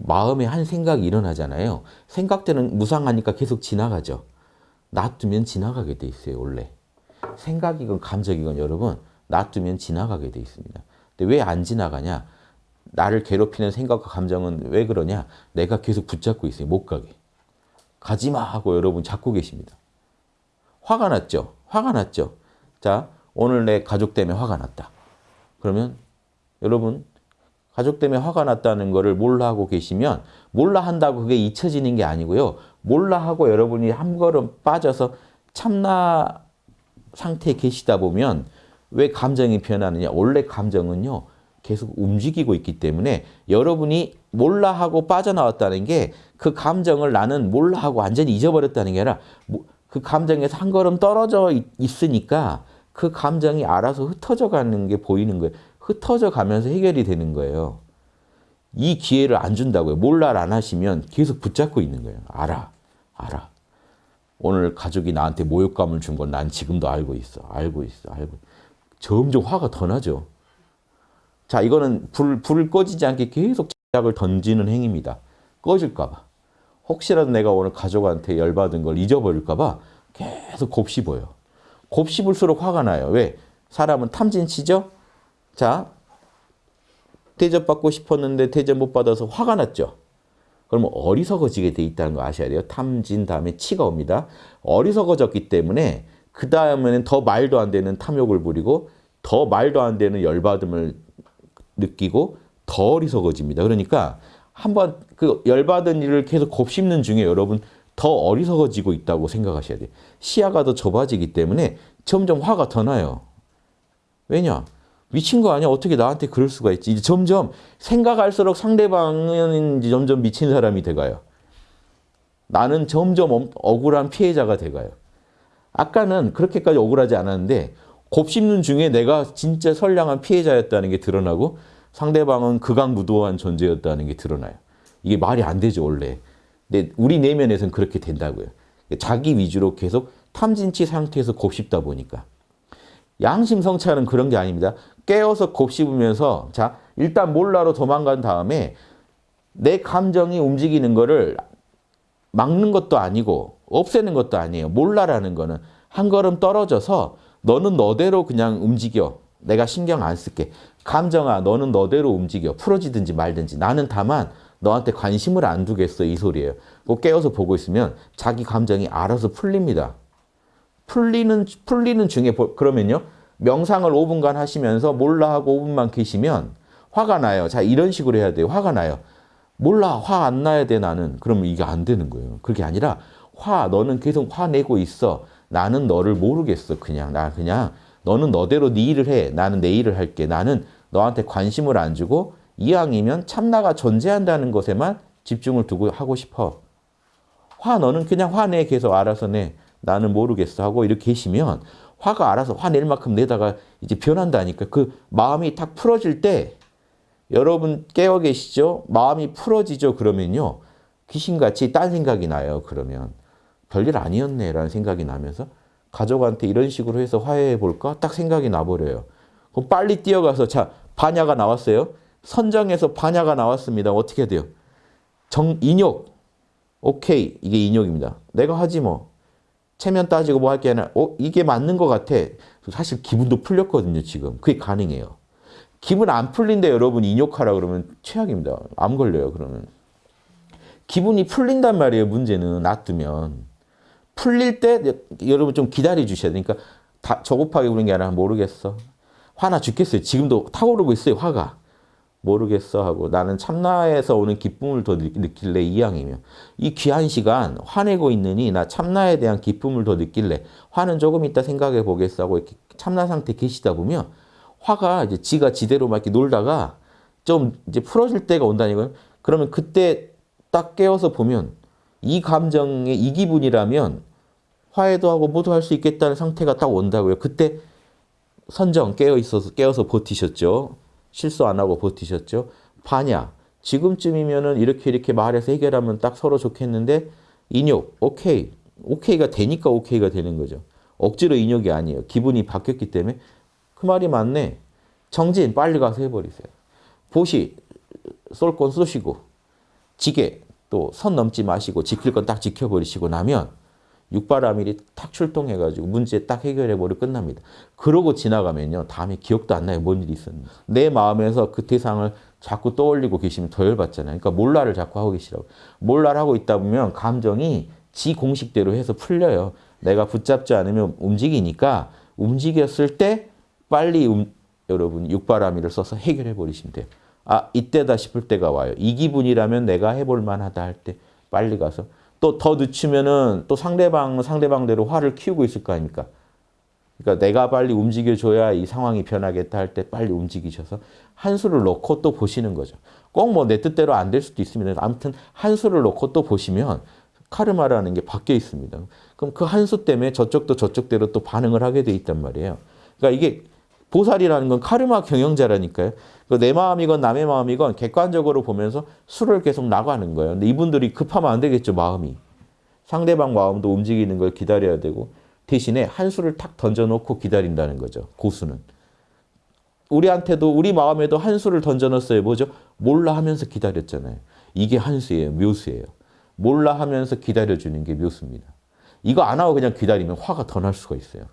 마음에 한 생각이 일어나잖아요. 생각들은 무상하니까 계속 지나가죠. 놔두면 지나가게 돼 있어요, 원래. 생각이건 감정이건 여러분, 놔두면 지나가게 돼 있습니다. 근데 왜 안 지나가냐? 나를 괴롭히는 생각과 감정은 왜 그러냐? 내가 계속 붙잡고 있어요, 못 가게. 가지마 하고 여러분 잡고 계십니다. 화가 났죠? 화가 났죠? 자, 오늘 내 가족 때문에 화가 났다. 그러면 여러분 가족 때문에 화가 났다는 것을 몰라 하고 계시면 몰라 한다고 그게 잊혀지는 게 아니고요. 몰라 하고 여러분이 한 걸음 빠져서 참나 상태에 계시다 보면 왜 감정이 변하느냐. 원래 감정은요. 계속 움직이고 있기 때문에 여러분이 몰라 하고 빠져나왔다는 게 그 감정을 나는 몰라 하고 완전히 잊어버렸다는 게 아니라 그 감정에서 한 걸음 떨어져 있으니까 그 감정이 알아서 흩어져 가는 게 보이는 거예요. 흩어져 가면서 해결이 되는 거예요. 이 기회를 안 준다고요. 몰라를 안 하시면 계속 붙잡고 있는 거예요. 알아. 알아. 오늘 가족이 나한테 모욕감을 준 건 난 지금도 알고 있어. 알고 있어. 알고. 점점 화가 더 나죠. 자, 이거는 불, 불을 꺼지지 않게 계속 제약을 던지는 행위입니다. 꺼질까 봐. 혹시라도 내가 오늘 가족한테 열받은 걸 잊어버릴까 봐 계속 곱씹어요. 곱씹을수록 화가 나요. 왜? 사람은 탐진치죠? 자, 대접받고 싶었는데 대접 못 받아서 화가 났죠. 그러면 어리석어지게 돼 있다는 거 아셔야 돼요. 탐진 다음에 치가 옵니다. 어리석어졌기 때문에 그 다음에는 더 말도 안 되는 탐욕을 부리고 더 말도 안 되는 열받음을 느끼고 더 어리석어집니다. 그러니까 한번 그 열받은 일을 계속 곱씹는 중에 여러분 더 어리석어지고 있다고 생각하셔야 돼요. 시야가 더 좁아지기 때문에 점점 화가 더 나요. 왜냐? 미친 거 아니야? 어떻게 나한테 그럴 수가 있지? 이제 점점 생각할수록 상대방은 점점 미친 사람이 돼가요. 나는 점점 억울한 피해자가 돼가요. 아까는 그렇게까지 억울하지 않았는데 곱씹는 중에 내가 진짜 선량한 피해자였다는 게 드러나고 상대방은 극악무도한 존재였다는 게 드러나요. 이게 말이 안 되죠, 원래. 근데 우리 내면에서는 그렇게 된다고요. 자기 위주로 계속 탐진치 상태에서 곱씹다 보니까. 양심 성찰은 그런 게 아닙니다. 깨어서 곱씹으면서 자 일단 몰라로 도망간 다음에 내 감정이 움직이는 거를 막는 것도 아니고 없애는 것도 아니에요. 몰라라는 거는 한 걸음 떨어져서 너는 너대로 그냥 움직여. 내가 신경 안 쓸게. 감정아 너는 너대로 움직여. 풀어지든지 말든지. 나는 다만 너한테 관심을 안 두겠어 이 소리예요. 꼭 깨어서 보고 있으면 자기 감정이 알아서 풀립니다. 풀리는 풀리는 중에 그러면요. 명상을 5분간 하시면서 몰라 하고 5분만 계시면 화가 나요. 자, 이런 식으로 해야 돼요. 화가 나요. 몰라, 화 안 나야 돼, 나는. 그러면 이게 안 되는 거예요. 그게 아니라, 화, 너는 계속 화내고 있어. 나는 너를 모르겠어, 그냥. 나 그냥, 너는 너대로 네 일을 해. 나는 내 일을 할게. 나는 너한테 관심을 안 주고, 이왕이면 참나가 존재한다는 것에만 집중을 두고 하고 싶어. 화, 너는 그냥 화내. 계속 알아서 내. 나는 모르겠어. 하고 이렇게 계시면, 화가 알아서 화낼 만큼 내다가 이제 변한다니까. 그 마음이 탁 풀어질 때 여러분 깨어 계시죠? 마음이 풀어지죠? 그러면요. 귀신같이 딴 생각이 나요. 그러면 별일 아니었네 라는 생각이 나면서 가족한테 이런 식으로 해서 화해해 볼까? 딱 생각이 나버려요. 그럼 빨리 뛰어가서 자 반야가 나왔어요. 선정에서 반야가 나왔습니다. 어떻게 돼요? 정 인욕. 오케이. 이게 인욕입니다. 내가 하지 뭐. 체면 따지고 뭐 할 게 아니라 어 이게 맞는 것 같아. 사실 기분도 풀렸거든요. 지금. 그게 가능해요. 기분 안 풀린데 여러분 인욕하라 그러면 최악입니다. 암 걸려요. 그러면. 기분이 풀린단 말이에요. 문제는 놔두면. 풀릴 때 여러분 좀 기다려 주셔야 되니까 다 저급하게 부는 게 아니라 모르겠어. 화나 죽겠어요. 지금도 타오르고 있어요. 화가. 모르겠어 하고 나는 참나에서 오는 기쁨을 더 느낄래 이왕이면. 이 귀한 시간 화내고 있느니 나 참나에 대한 기쁨을 더 느낄래. 화는 조금 있다 생각해 보겠어 하고 이렇게 참나 상태 계시다 보면 화가 이제 지가 지대로 막 이렇게 놀다가 좀 이제 풀어질 때가 온다니까요. 그러면 그때 딱 깨어서 보면 이 감정의 이 기분이라면 화해도 하고 모두 할 수 있겠다는 상태가 딱 온다고요. 그때 선정 깨어 있어서 깨어서 버티셨죠 실수 안 하고 버티셨죠? 반야. 지금쯤이면은 이렇게 이렇게 말해서 해결하면 딱 서로 좋겠는데 인욕. 오케이. 오케이가 되니까 오케이가 되는 거죠. 억지로 인욕이 아니에요. 기분이 바뀌었기 때문에 그 말이 맞네. 정진 빨리 가서 해버리세요. 보시 쏠 건 쏘시고 지게 또 선 넘지 마시고 지킬 건 딱 지켜버리시고 나면 육바라밀이 탁 출동해가지고 문제 딱 해결해버리고 끝납니다. 그러고 지나가면요. 다음에 기억도 안 나요. 뭔 일이 있었는지. 내 마음에서 그 대상을 자꾸 떠올리고 계시면 더 열받잖아요. 그러니까 몰라를 자꾸 하고 계시라고. 몰라를 하고 있다 보면 감정이 지 공식대로 해서 풀려요. 내가 붙잡지 않으면 움직이니까 움직였을 때 빨리 음, 여러분 육바라밀을 써서 해결해 버리시면 돼요. 아 이때다 싶을 때가 와요. 이 기분이라면 내가 해볼 만하다 할 때 빨리 가서 또 더 늦추면은 또 상대방 상대방대로 화를 키우고 있을 거 아닙니까? 그러니까 내가 빨리 움직여줘야 이 상황이 변하겠다 할 때 빨리 움직이셔서 한 수를 놓고 또 보시는 거죠. 꼭 뭐 내 뜻대로 안 될 수도 있습니다. 아무튼 한 수를 놓고 또 보시면 카르마라는 게 바뀌어 있습니다. 그럼 그 한 수 때문에 저쪽도 저쪽대로 또 반응을 하게 돼 있단 말이에요. 그러니까 이게 보살이라는 건 카르마 경영자라니까요. 그내 마음이건 남의 마음이건 객관적으로 보면서 수를 계속 나가는 거예요. 근데 이분들이 급하면 안 되겠죠, 마음이. 상대방 마음도 움직이는 걸 기다려야 되고 대신에 한 수를 탁 던져놓고 기다린다는 거죠. 고수는. 우리한테도 우리 마음에도 한 수를 던져놨어요. 뭐죠? 몰라 하면서 기다렸잖아요. 이게 한 수예요. 묘수예요. 몰라 하면서 기다려주는 게 묘수입니다. 이거 안 하고 그냥 기다리면 화가 더 날 수가 있어요.